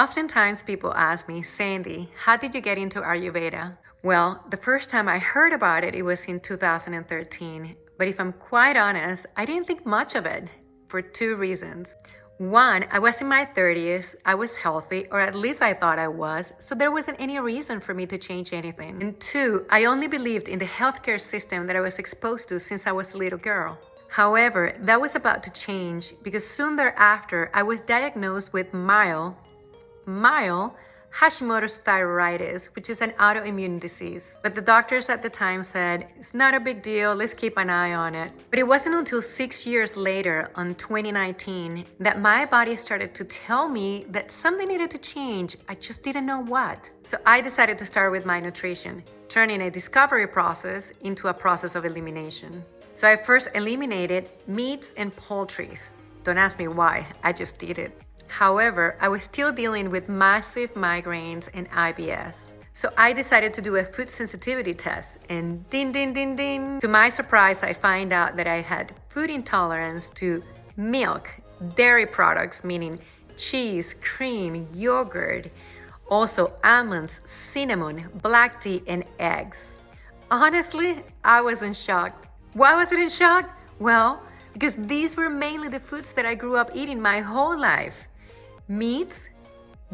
Oftentimes people ask me, Sandy, how did you get into Ayurveda? Well, the first time I heard about it, it was in 2013. But if I'm quite honest, I didn't think much of it for two reasons. One, I was in my 30s, I was healthy, or at least I thought I was, so there wasn't any reason for me to change anything. And two, I only believed in the healthcare system that I was exposed to since I was a little girl. However, that was about to change because soon thereafter, I was diagnosed with mild, mild Hashimoto's thyroiditis, which is an autoimmune disease. But the doctors at the time said, it's not a big deal, let's keep an eye on it. But it wasn't until six years later, on 2019, that my body started to tell me that something needed to change. I just didn't know what. So I decided to start with my nutrition, turning a discovery process into a process of elimination. So I first eliminated meats and poultries. Don't ask me why, I just did it. However, I was still dealing with massive migraines and IBS. So I decided to do a food sensitivity test and ding, ding, ding, ding. To my surprise, I find out that I had food intolerance to milk, dairy products, meaning cheese, cream, yogurt, also almonds, cinnamon, black tea, and eggs. Honestly, I was in shock. Why was it in shock? Well, because these were mainly the foods that I grew up eating my whole life meats,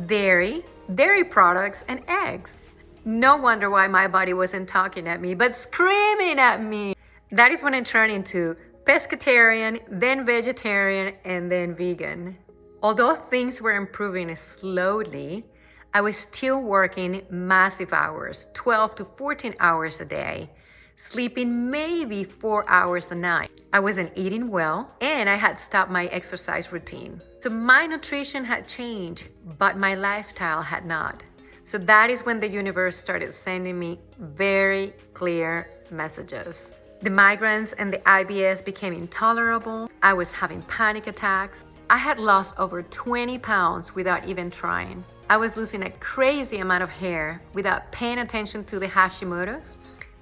dairy, dairy products, and eggs. No wonder why my body wasn't talking at me, but screaming at me. That is when I turned into pescatarian, then vegetarian, and then vegan. Although things were improving slowly, I was still working massive hours, 12 to 14 hours a day, sleeping maybe four hours a night. I wasn't eating well and I had stopped my exercise routine. So my nutrition had changed, but my lifestyle had not. So that is when the universe started sending me very clear messages. The migraines and the IBS became intolerable. I was having panic attacks. I had lost over 20 pounds without even trying. I was losing a crazy amount of hair without paying attention to the Hashimoto's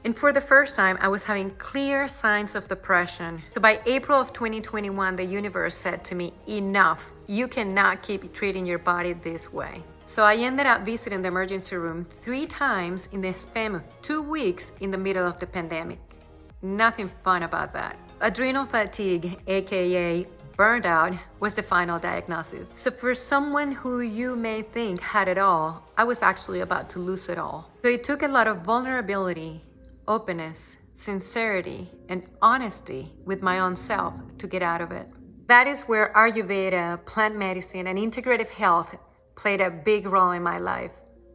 and for the first time, I was having clear signs of depression. So by April of 2021, the universe said to me, enough, you cannot keep treating your body this way. So I ended up visiting the emergency room three times in the span of two weeks in the middle of the pandemic. Nothing fun about that. Adrenal fatigue, AKA burned out, was the final diagnosis. So for someone who you may think had it all, I was actually about to lose it all. So it took a lot of vulnerability openness, sincerity, and honesty with my own self to get out of it. That is where Ayurveda, plant medicine, and integrative health played a big role in my life.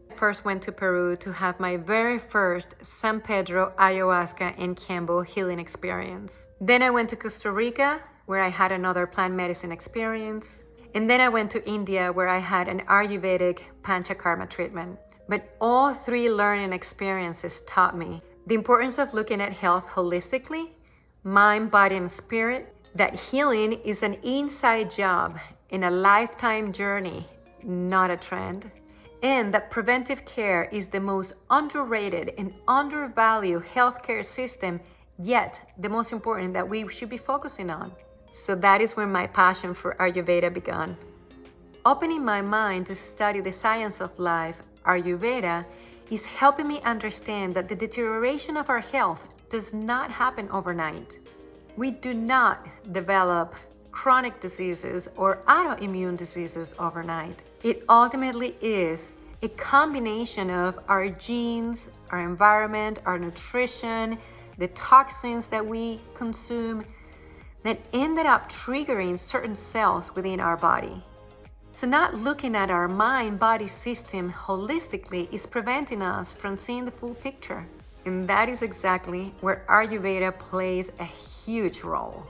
I first went to Peru to have my very first San Pedro ayahuasca and Kambo healing experience. Then I went to Costa Rica, where I had another plant medicine experience. And then I went to India, where I had an Ayurvedic Panchakarma treatment. But all three learning experiences taught me the importance of looking at health holistically, mind, body, and spirit, that healing is an inside job in a lifetime journey, not a trend, and that preventive care is the most underrated and undervalued healthcare system, yet the most important that we should be focusing on. So that is where my passion for Ayurveda began. Opening my mind to study the science of life, Ayurveda is helping me understand that the deterioration of our health does not happen overnight. We do not develop chronic diseases or autoimmune diseases overnight. It ultimately is a combination of our genes, our environment, our nutrition, the toxins that we consume that ended up triggering certain cells within our body. So not looking at our mind-body system holistically is preventing us from seeing the full picture. And that is exactly where Ayurveda plays a huge role.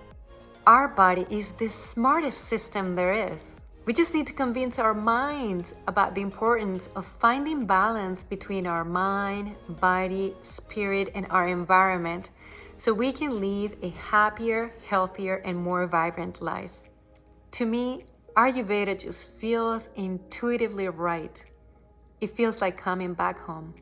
Our body is the smartest system there is. We just need to convince our minds about the importance of finding balance between our mind, body, spirit, and our environment so we can live a happier, healthier, and more vibrant life. To me, Ayurveda just feels intuitively right. It feels like coming back home.